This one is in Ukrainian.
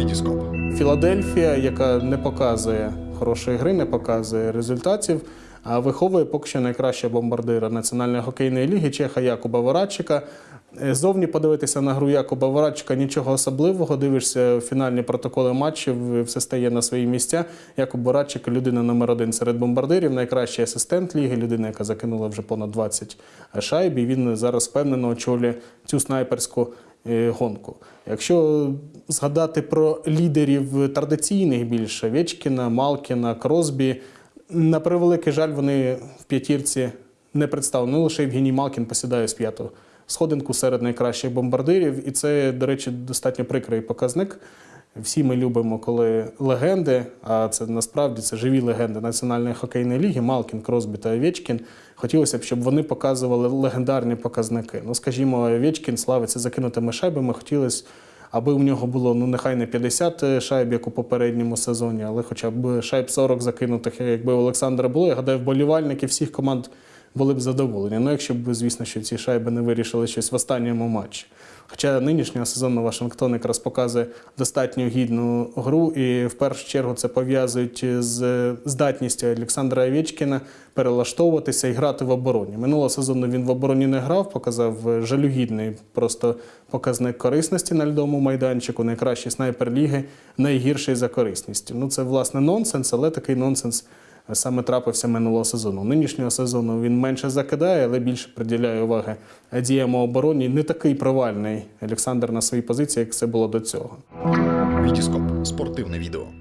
Вітіскоп. Філадельфія, яка не показує хорошої гри, не показує результатів, а виховує поки що найкращого бомбардира Національної хокейної ліги Чеха Якуба Ворадчика. Е, Зовні подивитися на гру Якуба Ворадчика нічого особливого. Дивишся фінальні протоколи матчів, все стає на свої місця. Якуб Ворадчик людина номер один серед бомбардирів, найкращий асистент ліги, людина, яка закинула вже понад 20 шайб. І він зараз впевнено очолює цю снайперську гонку. Якщо згадати про лідерів традиційних більше Вечкіна, Малкіна, Кросбі, на превеликий жаль, вони в п'ятірці не представлені. Ну, лише Євгеній Малкін посідає з п'ятого сходинку серед найкращих бомбардирів. І це, до речі, достатньо прикрий показник. Всі ми любимо, коли легенди, а це насправді це живі легенди Національної хокейної ліги, Малкін, Кросбі та Овечкін. Хотілося б, щоб вони показували легендарні показники. Ну, скажімо, Овечкін славиться закинутими шайбами. Хотілося, аби у нього було ну нехай не 50 шайб, як у попередньому сезоні, але хоча б шайб 40 закинутих, якби у Олександра було. Я гадаю, вболівальники всіх команд були б задоволені. Ну, якщо б, звісно, що ці шайби не вирішили щось в останньому матчі. Хоча нинішнього сезону Вашингтон якраз показує достатньо гідну гру, і в першу чергу це пов'язують з здатністю Олександра Овечкіна перелаштовуватися і грати в обороні. Минулого сезону він в обороні не грав, показав жалюгідний просто показник корисності на льдовому майданчику, найкращий снайпер ліги, найгірший за корисністю. Ну це власне нонсенс, але такий нонсенс саме трапився минулого сезону. Нинішнього сезону він менше закидає, але більше приділяє уваги діям у обороні. Не такий провальний Олександр на своїй позиції, як це було до цього. Вітіскоп. Спортивне відео.